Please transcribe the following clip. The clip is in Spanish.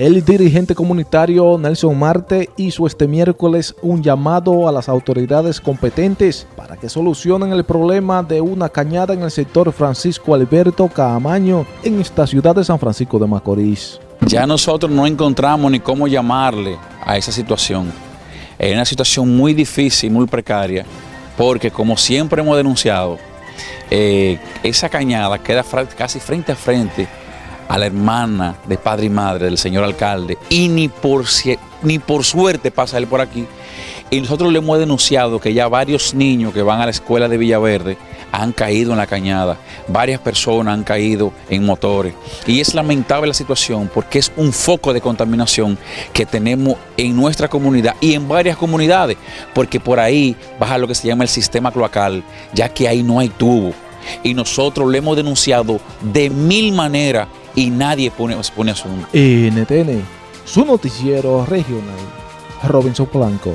El dirigente comunitario Nelson Marte hizo este miércoles un llamado a las autoridades competentes para que solucionen el problema de una cañada en el sector Francisco Alberto Caamaño en esta ciudad de San Francisco de Macorís. Ya nosotros no encontramos ni cómo llamarle a esa situación. Es una situación muy difícil, muy precaria, porque como siempre hemos denunciado, eh, esa cañada queda casi frente a frente a la hermana de padre y madre del señor alcalde y ni por, ni por suerte pasa él por aquí. Y nosotros le hemos denunciado que ya varios niños que van a la escuela de Villaverde han caído en la cañada, varias personas han caído en motores. Y es lamentable la situación porque es un foco de contaminación que tenemos en nuestra comunidad y en varias comunidades, porque por ahí baja lo que se llama el sistema cloacal, ya que ahí no hay tubo. Y nosotros le hemos denunciado de mil maneras y nadie pone, pone asunto. NTN, su noticiero regional, Robinson Blanco.